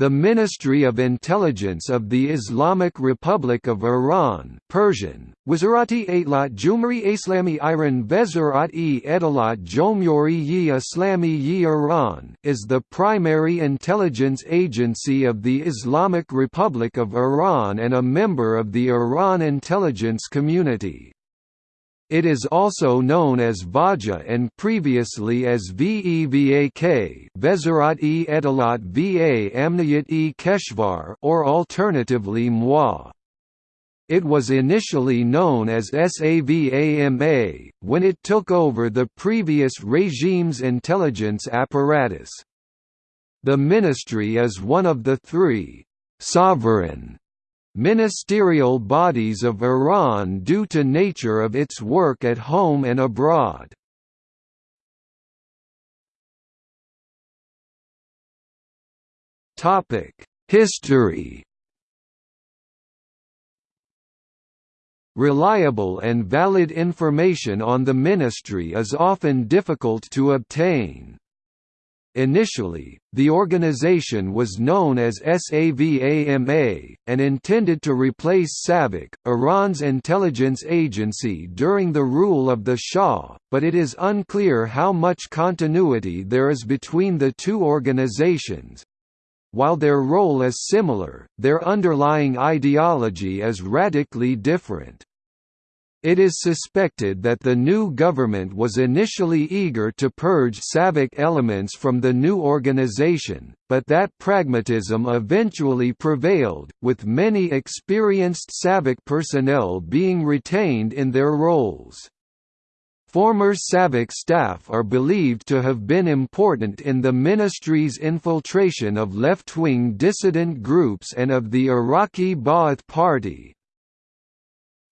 The Ministry of Intelligence of the Islamic Republic of Iran Persian, Wizarati Atlat Jumhuri Islami Iran Jomhuri yi Islami Iran is the primary intelligence agency of the Islamic Republic of Iran and a member of the Iran intelligence community. It is also known as Vaja and previously as VEVAK Vezarat-e Edalat Va Amniyat-e Keshvar or alternatively MWA. It was initially known as SAVAMA, when it took over the previous regime's intelligence apparatus. The ministry is one of the three «sovereign» ministerial bodies of Iran due to nature of its work at home and abroad. History Reliable and valid information on the ministry is often difficult to obtain. Initially, the organization was known as SAVAMA, and intended to replace SAVAK, Iran's intelligence agency during the rule of the Shah, but it is unclear how much continuity there is between the two organizations. While their role is similar, their underlying ideology is radically different. It is suspected that the new government was initially eager to purge SAVAK elements from the new organization, but that pragmatism eventually prevailed, with many experienced SAVAK personnel being retained in their roles. Former SAVAK staff are believed to have been important in the ministry's infiltration of left-wing dissident groups and of the Iraqi Ba'ath Party,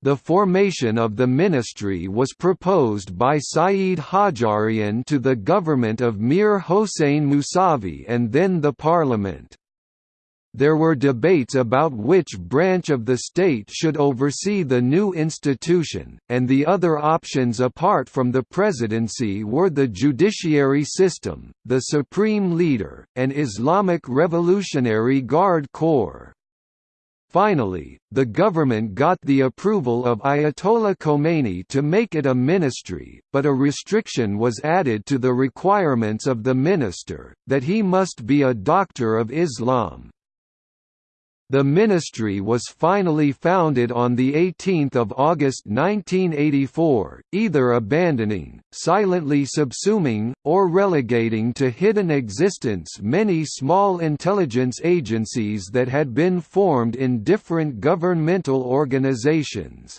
the formation of the ministry was proposed by Saeed Hajjarian to the government of Mir Hossein Mousavi and then the parliament. There were debates about which branch of the state should oversee the new institution, and the other options apart from the presidency were the judiciary system, the supreme leader, and Islamic Revolutionary Guard Corps. Finally, the government got the approval of Ayatollah Khomeini to make it a ministry, but a restriction was added to the requirements of the minister, that he must be a doctor of Islam. The ministry was finally founded on 18 August 1984, either abandoning, silently subsuming, or relegating to hidden existence many small intelligence agencies that had been formed in different governmental organizations.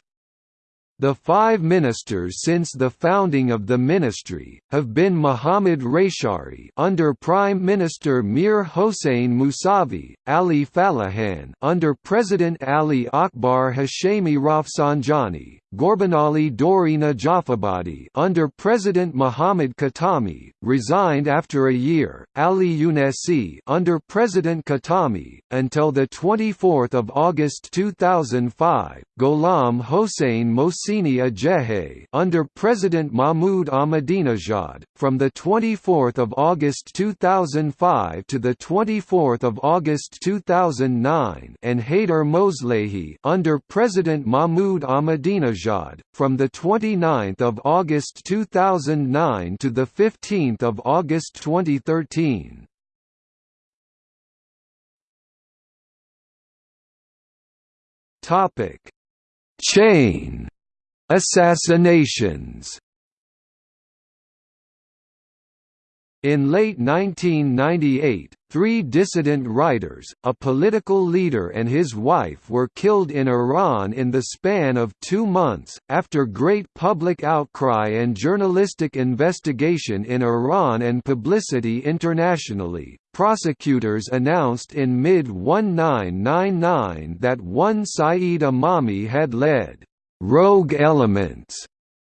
The five ministers since the founding of the ministry, have been Mohammad Reyshahri under Prime Minister Mir Hossein Mousavi, Ali Fallahian under President Ali Akbar Hashemi Rafsanjani, Ghorbanali Dori Najafabadi under President Mohammad Khatami, resigned after a year, Ali Younesi under President Khatami, until 24 August 2005, Gholam Hossein Mohseni Ejei under President Mahmoud Ahmadinejad, from the 24 August 2005 to the 24 August 2009 and Haider Moslehi under President Mahmoud Ahmadinejad Ahmadinejad, from 29 August 2009 to 15 August 2013. Chain assassinations In late 1998, three dissident writers, a political leader and his wife were killed in Iran in the span of two months, after great public outcry and journalistic investigation in Iran and publicity internationally. Prosecutors announced in mid-1999 that one Saeed Imami had led rogue elements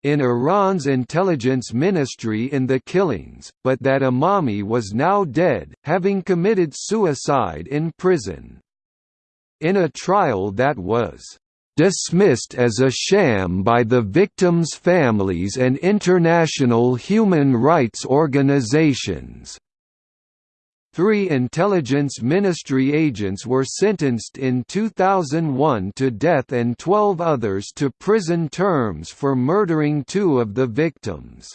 in Iran's intelligence ministry in the killings, but that Imami was now dead, having committed suicide in prison. In a trial that was dismissed as a sham by the victims' families and international human rights organizations. Three intelligence ministry agents were sentenced in 2001 to death and 12 others to prison terms for murdering two of the victims.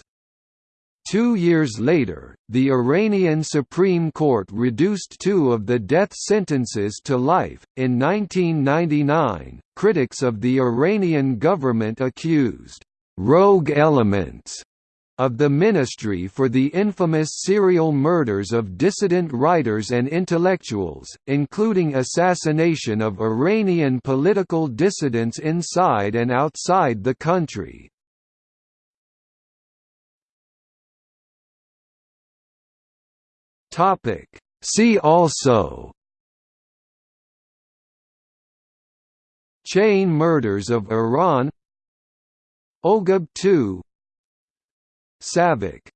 Two years later, the Iranian Supreme Court reduced two of the death sentences to life. In 1999, critics of the Iranian government accused rogue elements of the Ministry for the infamous serial murders of dissident writers and intellectuals, including assassination of Iranian political dissidents inside and outside the country. See also Chain murders of Iran Oghab II Savak